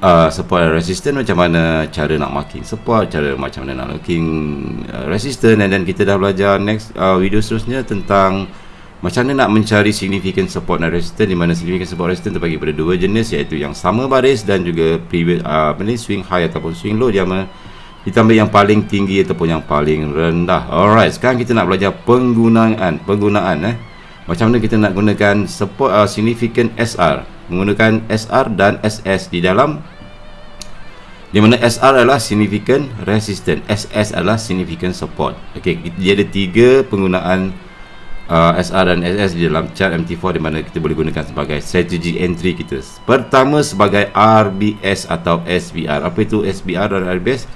uh, support dan resistant macam mana cara nak marking support cara macam mana nak marking uh, resistant and then kita dah belajar next uh, video seterusnya tentang macam mana nak mencari significant support dan resistant di mana significant support resistant terbagi pada dua jenis iaitu yang sama baris dan juga previous uh, apa ni swing high ataupun swing low. Dia ditambah yang paling tinggi ataupun yang paling rendah. Alright sekarang kita nak belajar penggunaan penggunaan eh. Macam mana kita nak gunakan support uh, significant SR menggunakan SR dan SS di dalam di mana SR adalah significant resistance. SS adalah significant support. Okey dia ada tiga penggunaan uh, SR dan SS di dalam chart MT4 di mana kita boleh gunakan sebagai strategi entry kita. Pertama sebagai RBS atau SBR apa itu SBR dan RBS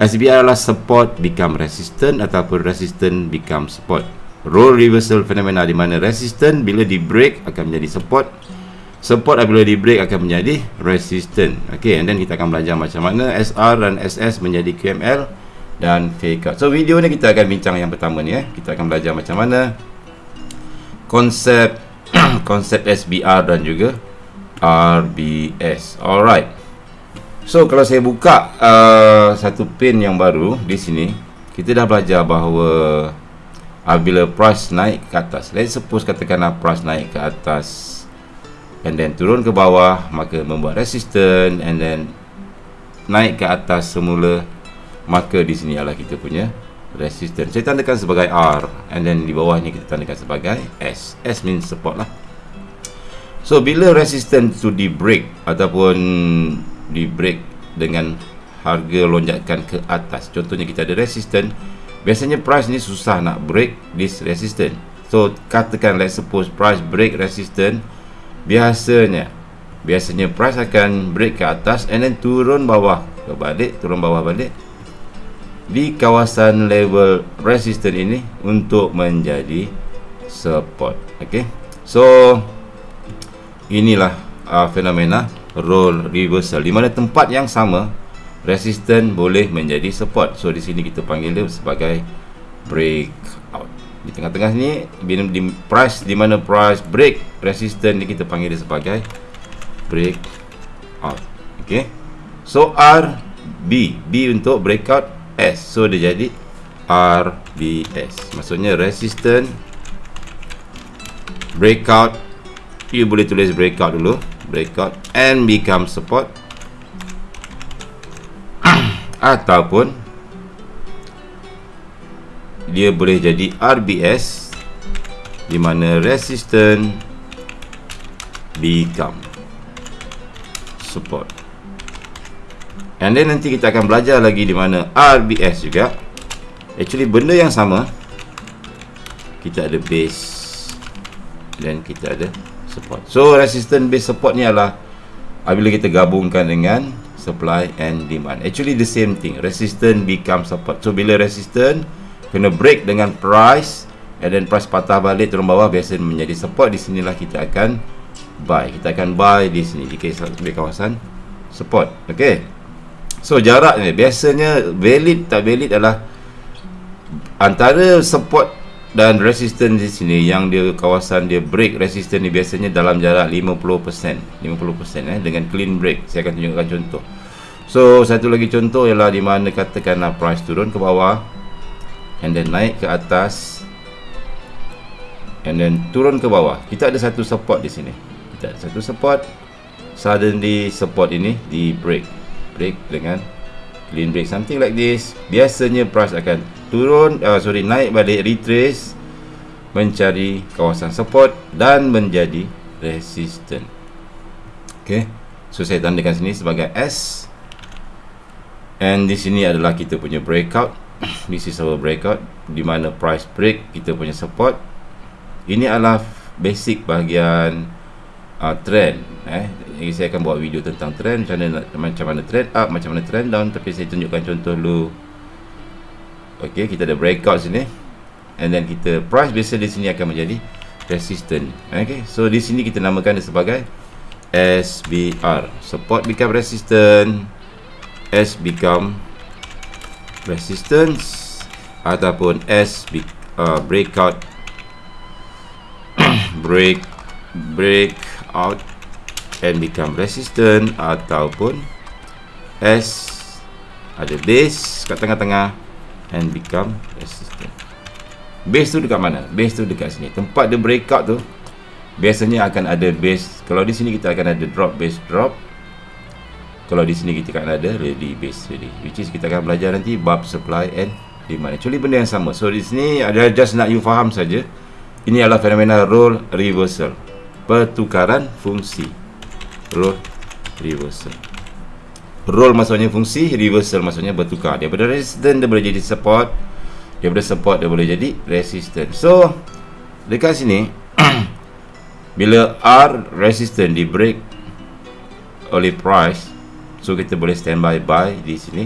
SBR adalah support become resistant ataupun resistant become support. Role reversal fenomena di mana resistant bila di break akan menjadi support support apabila di break akan menjadi resistant. Ok and then kita akan belajar macam mana SR dan SS menjadi QML dan fake out so video ni kita akan bincang yang pertama ni eh. Kita akan belajar macam mana konsep konsep SBR dan juga RBS alright. So kalau saya buka uh, satu pin yang baru di sini kita dah belajar bahawa apabila price naik ke atas let's suppose katakanlah price naik ke atas and then turun ke bawah maka membuat resistance and then naik ke atas semula maka di sini adalah kita punya resistance. Saya tandakan sebagai R and then di bawah ni kita tandakan sebagai S. S means support lah. So bila resistance tu di break ataupun di break dengan harga lonjakan ke atas contohnya kita ada resistance biasanya price ni susah nak break this resistance. So katakan let's suppose price break resistance biasanya biasanya price akan break ke atas and then turun bawah. Ke balik turun bawah balik. Di kawasan level resistance ini untuk menjadi support. Okey? So inilah uh, fenomena role reversal. Di mana tempat yang sama resistance boleh menjadi support. So di sini kita panggil dia sebagai breakout di tengah-tengah ni bila di price di mana price break resistance ni kita panggil dia sebagai break out. Okey so R B B untuk breakout S. So dia jadi RBS maksudnya resistance breakout. You boleh tulis breakout dulu. Breakout and become support. Ataupun dia boleh jadi RBS di mana resistant become support. And then nanti kita akan belajar lagi di mana RBS juga. Actually benda yang sama kita ada base dan kita ada support. So resistant base support ni adalah apabila kita gabungkan dengan supply and demand. Actually the same thing. Resistant become support. So bila resistant kena break dengan price and then price patah balik turun bawah biasa menjadi support. Di sinilah kita akan buy. Kita akan buy di sini di kawasan support. Okey so jarak ni biasanya valid tak valid adalah antara support dan resistance di sini. Yang dia kawasan dia break resistance ni biasanya dalam jarak 50% 50% eh? Dengan clean break. Saya akan tunjukkan contoh. So satu lagi contoh ialah di mana katakanlah price turun ke bawah and then naik ke atas. And then turun ke bawah. Kita ada satu support di sini. Kita ada satu support. Suddenly support ini di break. Break dengan clean break. Something like this. Biasanya price akan turun uh, sorry naik balik retrace mencari kawasan support dan menjadi resistant. Ok so saya tandakan sini sebagai S. And di sini adalah kita punya breakout this is our breakout. Di mana price break kita punya support. Ini adalah basic bahagian uh, trend eh. Jadi saya akan buat video tentang trend macam mana macam mana trend up macam mana trend down. Tapi saya tunjukkan contoh dulu. Okey kita ada breakout sini. And then kita price biasa di sini akan menjadi resistant okey. So di sini kita namakan dia sebagai SBR support become resistant. S become resistance ataupun S uh, breakout break break out and become resistant ataupun S ada base kat tengah-tengah and become resistant. Base tu dekat mana? base tu dekat sini. Tempat dia breakout tu biasanya akan ada base. Kalau di sini kita akan ada drop base drop kalau di sini kita akan ada ready base ready which is kita akan belajar nanti bab supply and demand. Actually benda yang sama. So di sini ada just nak you faham saja ini adalah fenomena role reversal pertukaran fungsi. Role reversal. Role maksudnya fungsi reversal maksudnya bertukar. Daripada resistant dia boleh jadi support. Daripada support dia boleh jadi resistant. So dekat sini bila R resistant di break oleh price so kita boleh standby buy di sini.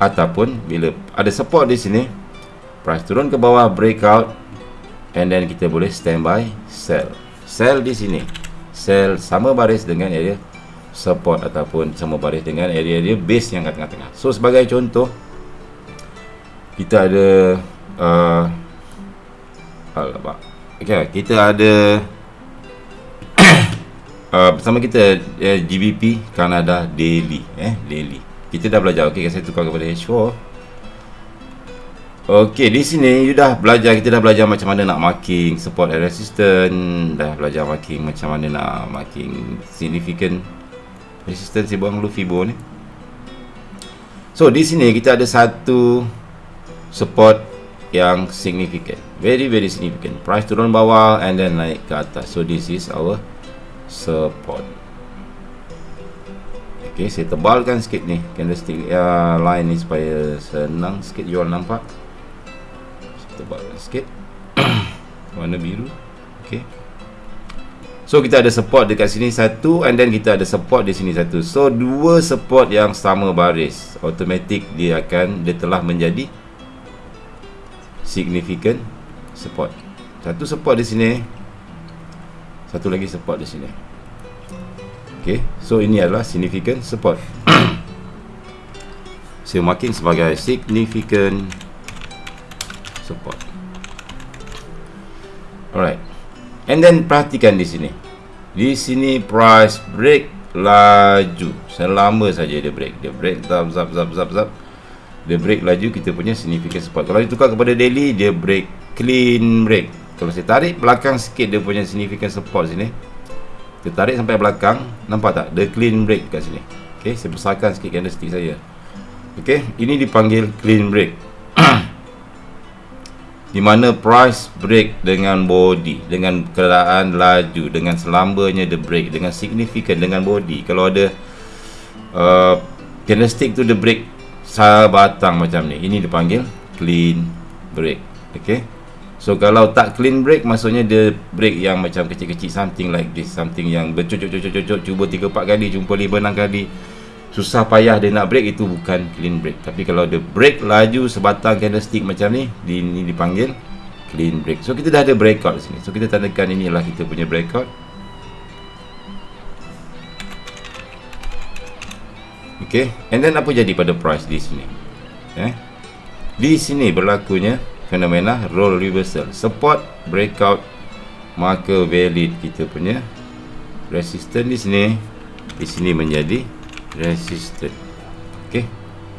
Ataupun bila ada support di sini price turun ke bawah breakout and then kita boleh standby sell. Sell di sini. Sell sama baris dengan area support ataupun sama baris dengan area-area base yang kat tengah-tengah. So sebagai contoh kita ada uh, okay, kita ada uh, bersama kita uh, GBP Canada Daily eh Daily. Kita dah belajar. Okey saya tukar kepada H4 Okey di sini you dah belajar. Kita dah belajar macam mana nak marking support and resistance. Dah belajar marking macam mana nak marking significant resistance. Buang dulu fibo ni. So di sini kita ada satu support yang significant. Very very significant. Price turun bawah and then naik ke atas. So this is our support ok saya tebalkan sikit ni candlestick uh, line ni supaya senang sikit jual nampak. Saya tebalkan sikit. Warna biru. Ok so kita ada support dekat sini satu and then kita ada support di sini satu. So dua support yang sama baris. Automatic dia akan dia telah menjadi significant support. Satu support di sini satu lagi support di sini. Ok so ini adalah significant support. Saya marking sebagai significant support. Alright. And then perhatikan di sini. Di sini price break laju. Selama saja dia break. Dia break zap zap zap zap zap. Dia break laju kita punya significant support. Kalau ditukar kepada daily dia break clean break kalau saya tarik belakang sikit dia punya significant support sini. Kita tarik sampai belakang nampak tak? The clean break kat sini. Ok saya besarkan sikit candlestick saya. Ok ini dipanggil clean break. Di mana price break dengan body dengan keadaan laju dengan selambanya the break dengan significant dengan body. Kalau ada uh, candlestick tu the break batang macam ni. Ini dipanggil clean break. Ok So kalau tak clean break maksudnya dia break yang macam kecil-kecil something like this something yang bercucuk-cucuk-cucuk cuba 3 4 kali jumpa 5 6 kali. Susah payah dia nak break itu bukan clean break. Tapi kalau dia break laju sebatang candlestick macam ni di, ini dipanggil clean break. So kita dah ada breakout di sini. So kita tandakan ini adalah kita punya breakout. Okay, and then apa jadi pada price di sini? Eh, di sini berlakunya fenomena role reversal. Support breakout maka valid kita punya. Resistance di sini di sini menjadi resistance okey.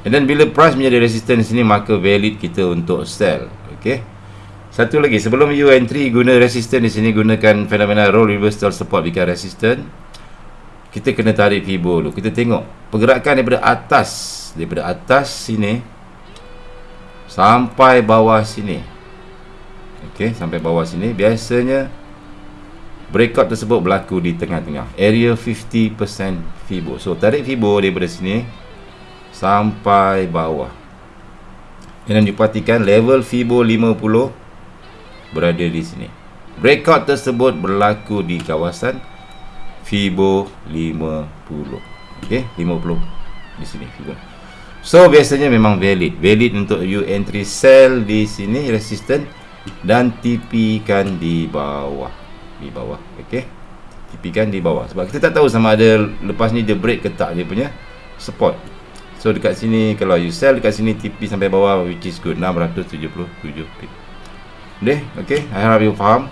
Dan bila price menjadi resistance di sini maka valid kita untuk sell. Okey. Satu lagi sebelum you entry guna resistance di sini gunakan fenomena role reversal support. Become resistance kita kena tarik fibo dulu. Kita tengok pergerakan daripada atas daripada atas sini sampai bawah sini. Ok sampai bawah sini. Biasanya breakout tersebut berlaku di tengah-tengah. Area 50% fibo so tarik fibo daripada sini sampai bawah. Dan diperhatikan level fibo 50 berada di sini. Breakout tersebut berlaku di kawasan fibo 50 ok 50 di sini fibo So biasanya memang valid. Valid untuk you entry sell di sini resistant Dan TP kan di bawah. Di bawah Okay TP kan di bawah. Sebab kita tak tahu sama ada Lepas ni dia break ke tak dia punya Support. So dekat sini Kalau you sell dekat sini TP sampai bawah Which is good. 677 pip. Okay Okay I harap you faham.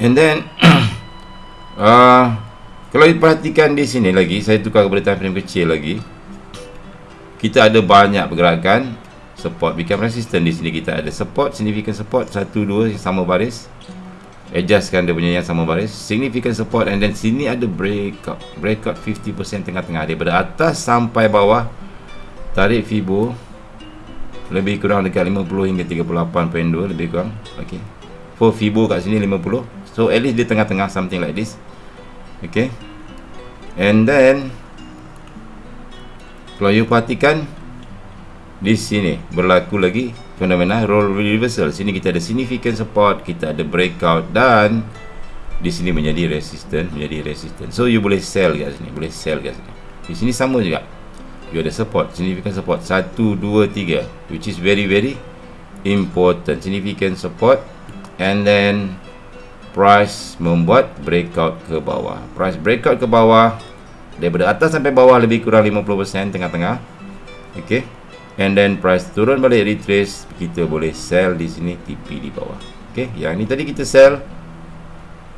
And then uh, kalau diperhatikan di sini lagi saya tukar kepada time frame kecil lagi kita ada banyak pergerakan. Support become resistant. Di sini kita ada support significant support. Satu dua sama baris. Adjustkan dia punya yang sama baris. Significant support. And then sini ada breakout. Breakout 50% tengah-tengah. Daripada atas sampai bawah tarik fibo. Lebih kurang dekat 50 hingga 38.2 lebih kurang. Okey for fibo kat sini 50 so at least dia tengah-tengah something like this. Okey and then kalau you perhatikan di sini berlaku lagi fenomena role reversal. Sini kita ada significant support kita ada breakout dan di sini menjadi resistant menjadi resistant. So you boleh sell kat sini boleh sell kat sini. Di sini sama juga. You ada support significant support. 1 2 3 which is very very important. Significant support and then price membuat breakout ke bawah. Price breakout ke bawah daripada atas sampai bawah lebih kurang 50% tengah-tengah. Okey and then price turun balik retrace. Kita boleh sell di sini TP di bawah. Ok. Yang ni tadi kita sell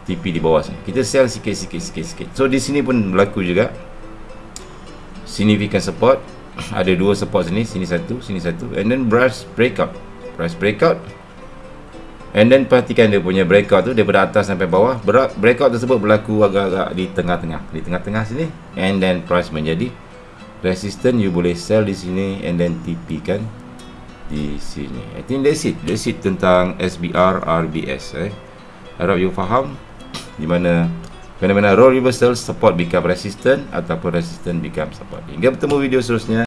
TP di bawah sini. Kita sell sikit sikit sikit sikit. So di sini pun berlaku juga. Significant support. Ada dua support sini. Sini satu sini satu. And then price breakout. Price breakout and then perhatikan dia punya breakout tu daripada atas sampai bawah breakout tersebut berlaku agak-agak di tengah-tengah di tengah-tengah sini. And then price menjadi resistant you boleh sell di sini and then TP kan di sini. I think that's it. That's it tentang SBR RBS eh. Harap you faham di mana fenomena role reversal support become resistant ataupun resistant become support. Hingga bertemu video seterusnya